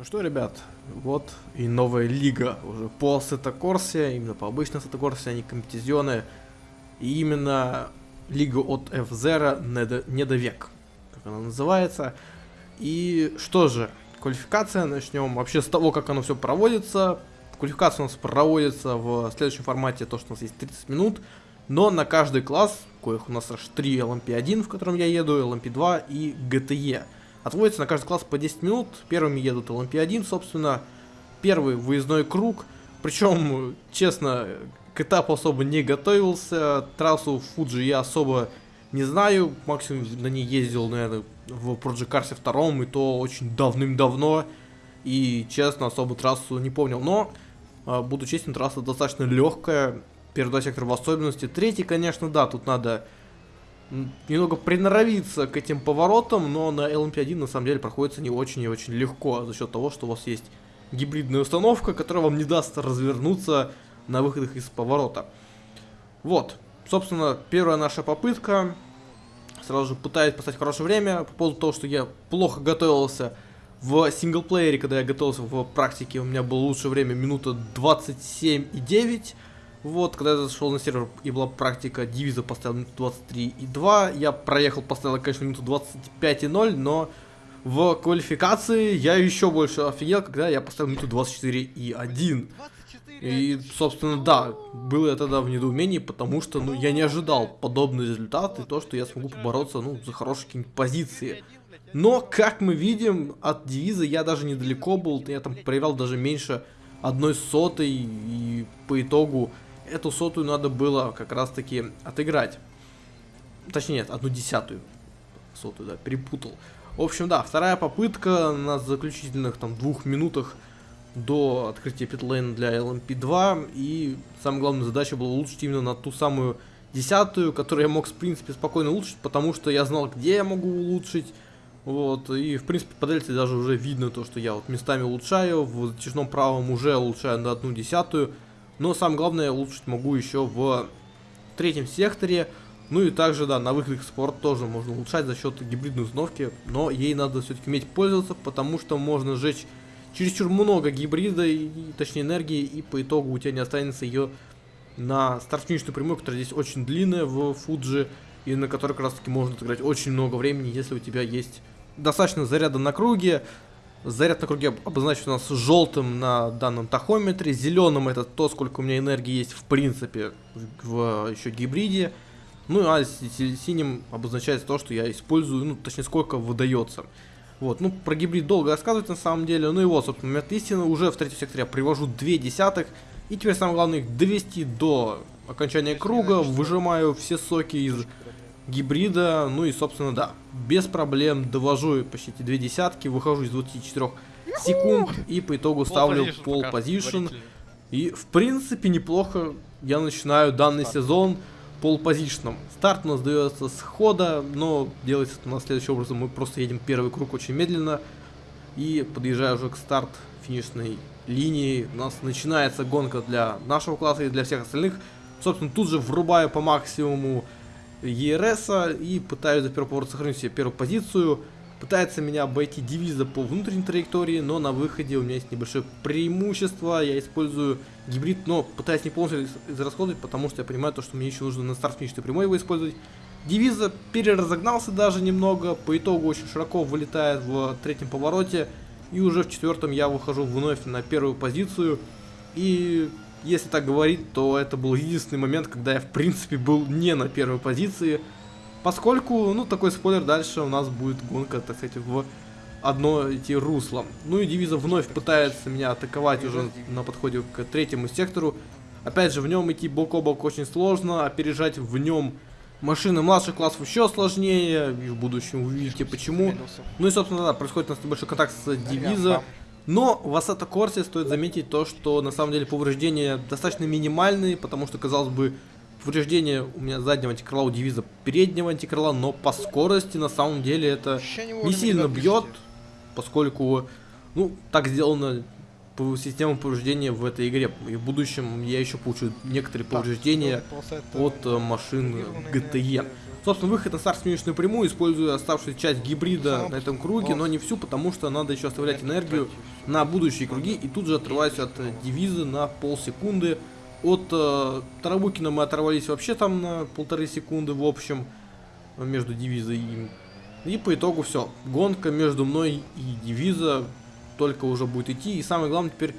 Ну что, ребят, вот и новая лига уже по Сетакорсе, именно по обычной Сетакорсе, а не компетизионы. И именно лига от F-Zero Недовек, как она называется. И что же, квалификация, начнем вообще с того, как оно все проводится. Квалификация у нас проводится в следующем формате, то, что у нас есть 30 минут. Но на каждый класс, коих у нас аж 3 LMP1, в котором я еду, LMP2 и GTE. Отводится на каждый класс по 10 минут. Первыми едут LMP1, собственно. Первый выездной круг. Причем, честно, к этапу особо не готовился. Трассу Фуджи я особо не знаю. Максимум на ней ездил, наверное, в Project Cars 2, и то очень давным-давно. И, честно, особо трассу не помнил. Но, а, буду честен, трасса достаточно легкая. Первый два сектора в особенности. Третий, конечно, да, тут надо немного приноровиться к этим поворотам, но на LMP1 на самом деле проходится не очень и очень легко, за счет того, что у вас есть гибридная установка, которая вам не даст развернуться на выходах из поворота. Вот, собственно, первая наша попытка. Сразу же пытаюсь поставить хорошее время по поводу того, что я плохо готовился в синглплеере, когда я готовился в практике, у меня было лучшее время минута 27,9. Вот, когда я зашел на сервер и была практика, дивиза поставил минуту 23 и 2. Я проехал, поставил, конечно, минуту 25 и 0, но в квалификации я еще больше офигел, когда я поставил минуту 24 и 1. И, собственно, да, был я тогда в недоумении, потому что, ну, я не ожидал подобный результат и то, что я смогу побороться, ну, за хорошие какие-нибудь позиции. Но, как мы видим, от девиза я даже недалеко был, я там проиграл даже меньше одной сотой, и по итогу эту сотую надо было как раз таки отыграть. Точнее, нет, одну десятую сотую, да, перепутал. В общем, да, вторая попытка на заключительных там двух минутах до открытия питлейна для LMP2. И самая главная задача была улучшить именно на ту самую десятую, которую я мог, в принципе, спокойно улучшить, потому что я знал, где я могу улучшить. Вот, и, в принципе, по дельте даже уже видно то, что я вот местами улучшаю, в затяжном правом уже улучшаю на одну десятую. Но самое главное, улучшить могу еще в третьем секторе. Ну и также, да, на выходах спорт тоже можно улучшать за счет гибридной установки. Но ей надо все-таки уметь пользоваться, потому что можно сжечь чересчур много гибрида, и, точнее энергии, и по итогу у тебя не останется ее на старт-финишную прямую, которая здесь очень длинная в Фуджи, и на которой как раз таки можно отыграть очень много времени, если у тебя есть достаточно заряда на круге, Заряд на круге обозначен у нас желтым на данном тахометре, зеленым это то, сколько у меня энергии есть в принципе в еще гибриде. Ну а синим обозначается то, что я использую, ну точнее сколько выдается. Вот, ну про гибрид долго рассказывать на самом деле, ну и вот, собственно, момент истины, уже в третьем секторе я привожу 2 десятых, и теперь самое главное их довести до окончания круга, выжимаю все соки из гибрида, ну и собственно да, без проблем довожу почти две десятки, выхожу из 24 секунд и по итогу ставлю пол позишн. И в принципе неплохо я начинаю данный сезон пол позишном. Старт у нас дается с хода, но делается это у нас следующим образом. Мы просто едем первый круг очень медленно. И подъезжая уже к старт финишной линии, у нас начинается гонка для нашего класса и для всех остальных. Собственно, тут же врубаю по максимуму ЕРС и пытаюсь за первый поворот сохранить себе первую позицию. Пытается меня обойти девиза по внутренней траектории, но на выходе у меня есть небольшое преимущество. Я использую гибрид, но пытаюсь не полностью израсходовать, потому что я понимаю, то, что мне еще нужно на старт финишной прямой его использовать. Девиза переразогнался даже немного, по итогу очень широко вылетает в третьем повороте. И уже в четвертом я выхожу вновь на первую позицию. И если так говорить, то это был единственный момент, когда я в принципе был не на первой позиции. Поскольку, ну, такой спойлер, дальше у нас будет гонка, так сказать, в одно идти русло. Ну и Дивиза вновь пытается меня атаковать уже на подходе к третьему сектору. Опять же, в нем идти бок о бок очень сложно, опережать в нем машины младших классов еще сложнее, и в будущем увидите почему. Ну и, собственно, да, происходит у нас небольшой контакт с Дивиза. Но в Assetto Corsa стоит заметить то, что на самом деле повреждения достаточно минимальные, потому что, казалось бы, повреждение у меня заднего антикрыла у девиза переднего антикрыла, но по скорости на самом деле это не сильно бьет, поскольку, ну, так сделано по системе повреждения в этой игре. И в будущем я еще получу некоторые повреждения от э, машин GTE. Собственно, выход на старт-финишную прямую, используя оставшуюся часть гибрида на этом круге, но не всю, потому что надо еще оставлять энергию на будущие круги и тут же отрываюсь от э, девиза на полсекунды. От э, Тарабукина мы оторвались вообще там на полторы секунды в общем между девизой и им. И по итогу все. Гонка между мной и девиза только уже будет идти. И самое главное теперь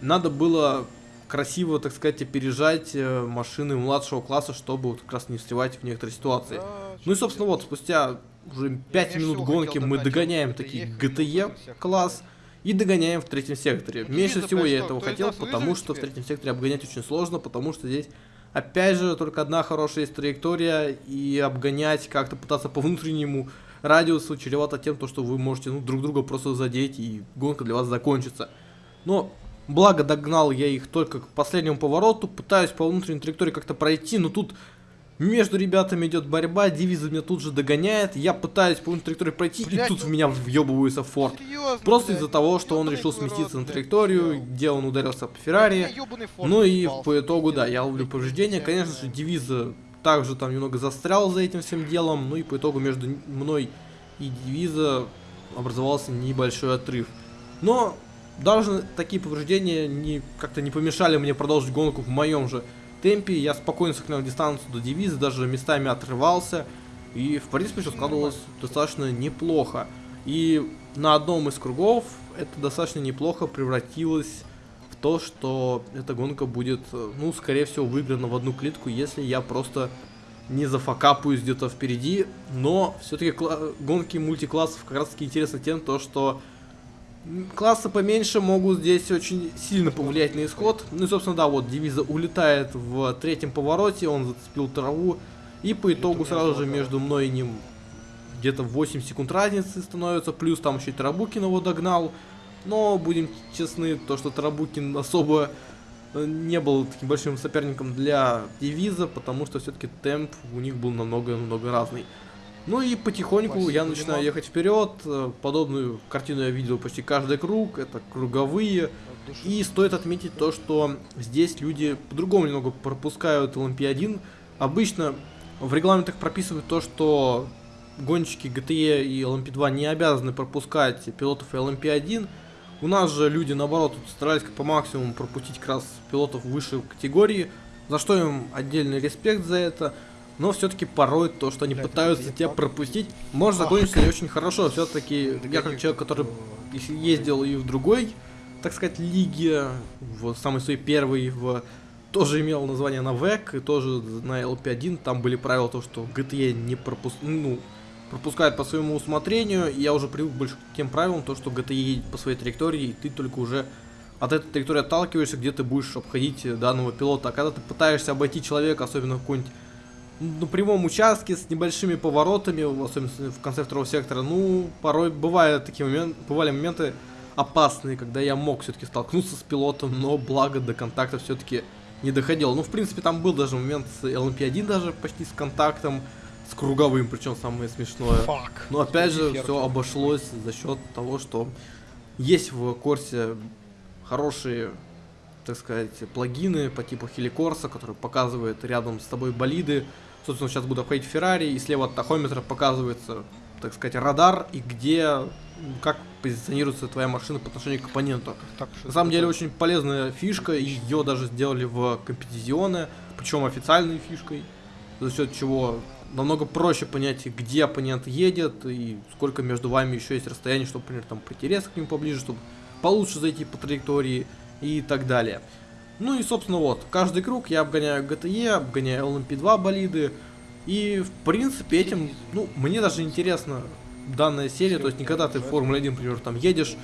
надо было красиво, так сказать, опережать э, машины младшего класса, чтобы вот как раз не встревать в некоторые ситуации. Ну и, собственно, вот, спустя уже 5 минут гонки мы догоняем такие GTE класс и догоняем в третьем секторе. Меньше всего я этого хотел, потому что в третьем секторе обгонять очень сложно, потому что здесь Опять же, только одна хорошая есть траектория, и обгонять, как-то пытаться по внутреннему радиусу чревато тем, то, что вы можете ну, друг друга просто задеть, и гонка для вас закончится. Но Благо догнал я их только к последнему повороту, пытаюсь по внутренней траектории как-то пройти, но тут между ребятами идет борьба, Дивиза меня тут же догоняет, я пытаюсь по внутренней траектории пройти, блядь, и тут в меня въебывается Форд. Просто из-за того, что он решил сместиться на траекторию, где он ударился по Феррари. Ну и по итогу, да, я ловлю повреждения. Конечно же, Дивиза также там немного застрял за этим всем делом, ну и по итогу между мной и Дивиза образовался небольшой отрыв. Но даже такие повреждения не, как-то не помешали мне продолжить гонку в моем же темпе. Я спокойно сохранял дистанцию до девиза, даже местами отрывался. И, в принципе, все складывалось достаточно неплохо. И на одном из кругов это достаточно неплохо превратилось в то, что эта гонка будет, ну, скорее всего, выиграна в одну клетку, если я просто не зафакапаюсь где-то впереди. Но все-таки гонки мультиклассов как раз таки интересны тем, то, что классы поменьше могут здесь очень сильно повлиять на исход. Ну и, собственно, да, вот Девиза улетает в третьем повороте, он зацепил траву. И по итогу сразу же между мной и ним где-то 8 секунд разницы становится. Плюс там еще и Тарабукин его догнал. Но, будем честны, то, что Тарабукин особо э, не был таким большим соперником для Девиза, потому что все-таки темп у них был намного-намного разный. Ну и потихоньку Спасибо, я начинаю ехать вперед. Подобную картину я видел почти каждый круг. Это круговые. И стоит отметить то, что здесь люди по-другому немного пропускают LMP1. Обычно в регламентах прописывают то, что гонщики GTE и LMP2 не обязаны пропускать пилотов LMP1. У нас же люди, наоборот, старались по максимуму пропустить как раз пилотов высшей категории, за что им отдельный респект за это. Но все-таки порой то, что они Бля, пытаются тебя пропустить, может закончиться не очень хорошо. Все-таки я как человек, который ездил и в другой, так сказать, лиге, в самой своей первой, в тоже имел название на ВЭК, и тоже на LP1, там были правила то, что GTE не пропуск... ну, пропускает по своему усмотрению, и я уже привык больше к тем правилам, то, что GTE едет по своей траектории, и ты только уже от этой траектории отталкиваешься, где ты будешь обходить данного пилота. А когда ты пытаешься обойти человека, особенно какой-нибудь на прямом участке с небольшими поворотами, особенно в конце второго сектора, ну, порой бывают такие моменты, бывали моменты опасные, когда я мог все-таки столкнуться с пилотом, но благо до контакта все-таки не доходил. Ну, в принципе, там был даже момент с LMP1 даже почти с контактом, с круговым, причем самое смешное. Fuck. Но опять же, все обошлось за счет того, что есть в курсе хорошие так сказать, плагины по типу Хеликорса, который показывает рядом с тобой болиды, Собственно, сейчас буду обходить Феррари, и слева от тахометра показывается, так сказать, радар, и где, как позиционируется твоя машина по отношению к оппоненту. Так, На самом деле, очень полезная фишка, ее даже сделали в компетизионе, причем официальной фишкой, за счет чего намного проще понять, где оппонент едет, и сколько между вами еще есть расстояние, чтобы, например, там резко к нему поближе, чтобы получше зайти по траектории и так далее. Ну и, собственно, вот, каждый круг я обгоняю GTE, обгоняю LMP2 болиды. И, в принципе, этим, ну, мне даже интересно данная серия, то есть никогда ты в Формуле 1, например, там едешь,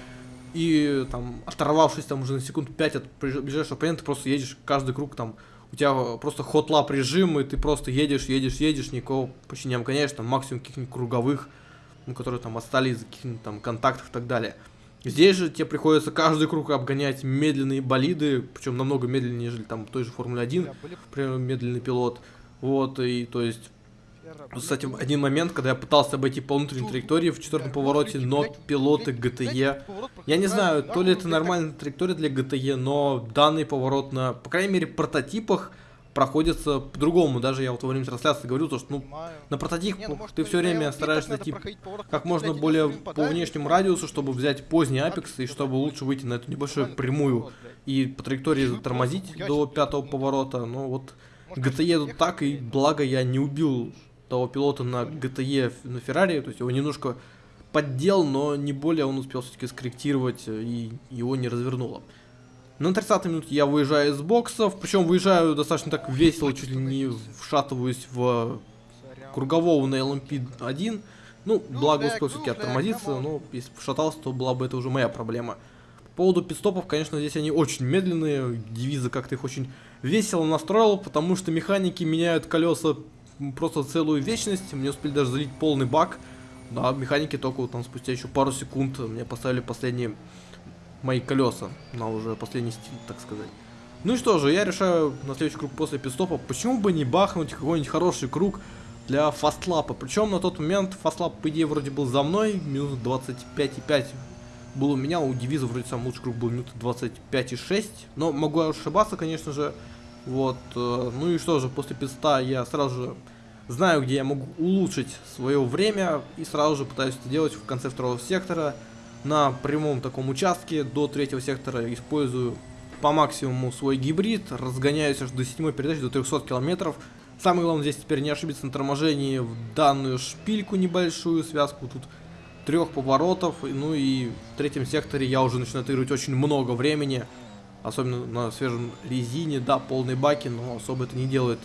и там, оторвавшись там уже на секунд 5 от ближайшего оппонента, просто едешь каждый круг там, у тебя просто хот-лап режим, и ты просто едешь, едешь, едешь, никого почти не обгоняешь, там максимум каких-нибудь круговых, ну, которые там остались за каких-нибудь там контактов и так далее. Здесь же тебе приходится каждый круг обгонять медленные болиды, причем намного медленнее, нежели там в той же Формуле 1, например, медленный пилот. Вот, и то есть кстати, один момент, когда я пытался обойти по внутренней траектории в четвертом повороте, но пилоты GTE... Я не знаю, то ли это нормальная траектория для GTE, но данный поворот на, по крайней мере, прототипах проходится по-другому. Даже я вот во время трансляции говорю, то, что ну, на прототип ну, может, ты все время стараешься проходить поворот, как можно более по внешнему радиусу, чтобы взять поздний апекс и чтобы лучше выйти на эту небольшую прямую и по траектории затормозить до пятого ну, поворота. Но вот Может, GTE ехать так, и благо я не убил того пилота на GTE на Феррари, то есть его немножко поддел, но не более он успел все-таки скорректировать, э, и его не развернуло. На 30 минуте я выезжаю из боксов, причем выезжаю достаточно так весело, чуть ли не вшатываюсь в кругового на LMP1. Ну, Ну, благо успел все-таки ну, оттормозиться, но если бы шатался, то была бы это уже моя проблема. По поводу пидстопов, конечно, здесь они очень медленные, девиза как-то их очень весело настроил, потому что механики меняют колеса просто целую вечность, мне успели даже залить полный бак, а механики только вот там спустя еще пару секунд мне поставили последние мои колеса на уже последний стиль, так сказать. Ну и что же, я решаю на следующий круг после пидстопа, почему бы не бахнуть какой-нибудь хороший круг для фастлапа. Причем на тот момент фастлап, по идее, вроде был за мной, минут 25,5 был у меня, у Девиза вроде самый лучший круг был минуты 25,6, но могу ошибаться, конечно же. Вот, э, ну и что же, после писта я сразу же знаю, где я могу улучшить свое время, и сразу же пытаюсь это делать в конце второго сектора. На прямом таком участке до третьего сектора использую по максимуму свой гибрид, разгоняюсь аж до седьмой передачи, до 300 километров. Самое главное здесь теперь не ошибиться на торможении в данную шпильку небольшую, связку тут трех поворотов. Ну и в третьем секторе я уже начинаю отыгрывать очень много времени. Особенно на свежем резине, да, полные баки, но особо это не делает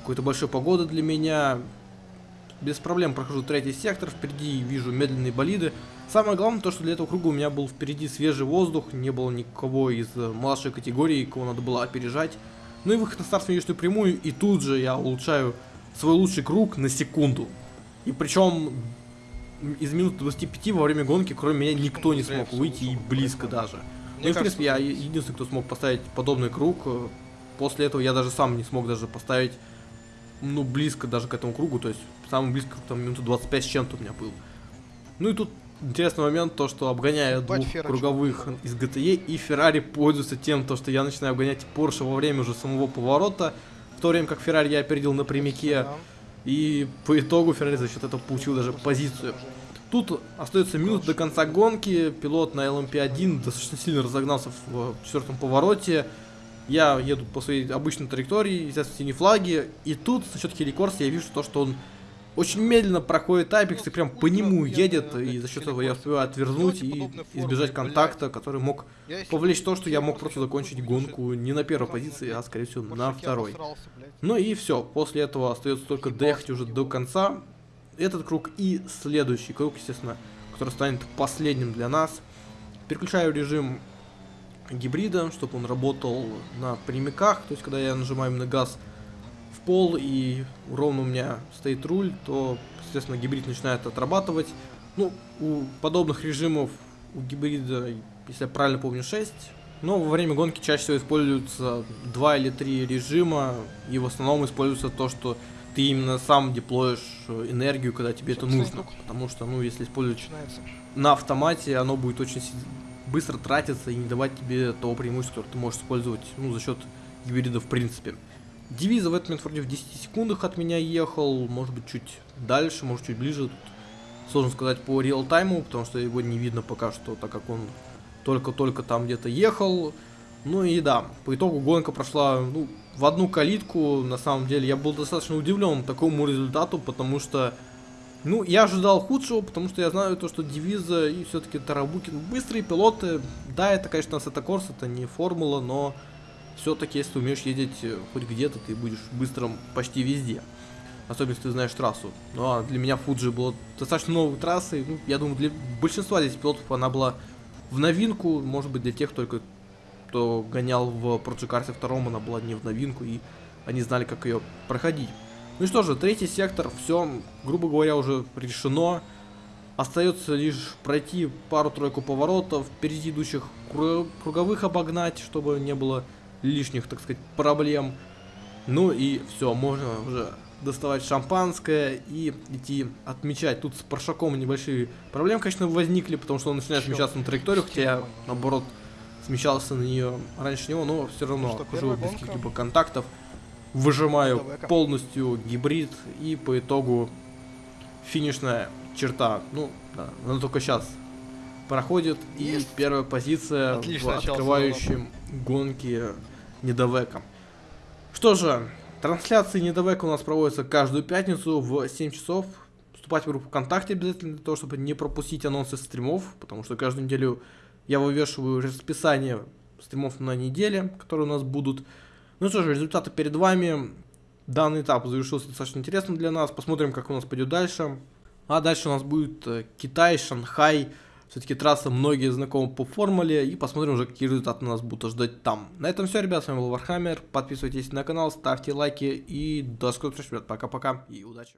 какой-то большой погоды для меня. Без проблем прохожу третий сектор, впереди вижу медленные болиды. Самое главное то, что для этого круга у меня был впереди свежий воздух, не было никого из э, младшей категории, кого надо было опережать. Ну и выход на старт финишную прямую, и тут же я улучшаю свой лучший круг на секунду. И причем из минут 25 во время гонки, кроме меня, никто не смог выйти и близко даже. Ну и, в принципе, я единственный, кто смог поставить подобный круг. Э, После этого я даже сам не смог даже поставить, ну, близко даже к этому кругу. То есть, самый близко, там, минуту 25 с чем-то у меня был. Ну и тут интересный момент, то, что обгоняя Ебать, двух Фера круговых из GTE, и Феррари пользуется тем, то, что я начинаю обгонять Порше во время уже самого поворота, в то время как Феррари я опередил на прямике, и по итогу Феррари за счет этого получил даже позицию. Тут остается минут до конца гонки. Пилот на LMP1 достаточно сильно разогнался в э, четвертом повороте. Я еду по своей обычной траектории, естественно, синие флаги. И тут за счет хеликорса я вижу то, что он очень медленно проходит Апекс и прям по нему едет. И за счет этого я успеваю отвернуть и избежать контакта, который мог повлечь то, что я мог просто закончить гонку не на первой позиции, а скорее всего на второй. Ну и все, после этого остается только доехать уже до конца. Этот круг и следующий круг, естественно, который станет последним для нас. Переключаю режим гибрида, чтобы он работал на прямиках, то есть когда я нажимаю именно газ пол и ровно у меня стоит руль, то, естественно, гибрид начинает отрабатывать. Ну, у подобных режимов у гибрида, если я правильно помню, 6. Но во время гонки чаще всего используются 2 или 3 режима, и в основном используется то, что ты именно сам деплоишь э, энергию, когда тебе это Собственно, нужно. Потому что, ну, если использовать Начинается. на автомате, оно будет очень быстро тратиться и не давать тебе того преимущества, которое ты можешь использовать, ну, за счет гибрида в принципе. Девиза в этот момент вроде в 10 секундах от меня ехал, может быть, чуть дальше, может, чуть ближе. Тут сложно сказать по реал-тайму, потому что его не видно пока что, так как он только-только там где-то ехал. Ну и да, по итогу гонка прошла ну, в одну калитку. На самом деле я был достаточно удивлен такому результату, потому что ну, я ожидал худшего, потому что я знаю то, что Девиза и все-таки Тарабукин быстрые пилоты. Да, это, конечно, Сетакорс, это не формула, но все-таки, если ты умеешь ездить э, хоть где-то, ты будешь быстрым почти везде. Особенно, если ты знаешь трассу. Ну, а для меня Фуджи было достаточно новой трассой. Ну, я думаю, для большинства здесь пилотов она была в новинку. Может быть, для тех только, кто гонял в Проджикарсе втором, она была не в новинку, и они знали, как ее проходить. Ну что же, третий сектор, все, грубо говоря, уже решено. Остается лишь пройти пару-тройку поворотов, впереди идущих кру- круговых обогнать, чтобы не было лишних, так сказать, проблем. Ну и все, можно уже доставать шампанское и идти отмечать. Тут с Паршаком небольшие проблемы, конечно, возникли, потому что он начинает Чё? смещаться на траекторию, хотя я, наоборот, смещался на нее раньше него, но все равно Ну хожу без каких-либо контактов. выжимаю полностью гибрид и по итогу финишная черта. Ну, да, она только сейчас проходит. И Есть. первая позиция Отлично в открывающем гонки недовека. Что же, трансляции недовека у нас проводятся каждую пятницу в 7 часов. Вступать в группу ВКонтакте обязательно для того, чтобы не пропустить анонсы стримов, потому что каждую неделю я вывешиваю расписание стримов на неделе, которые у нас будут. Ну что же, результаты перед вами. Данный этап завершился достаточно интересно для нас. Посмотрим, как у нас пойдет дальше. А дальше у нас будет э, Китай, Шанхай. Все-таки трасса многие знакомы по формуле. И посмотрим уже, какие результаты нас будут ждать там. На этом все, ребят. С вами был Warhammer. Подписывайтесь на канал, ставьте лайки. И до скорых встреч, ребят. Пока-пока и удачи.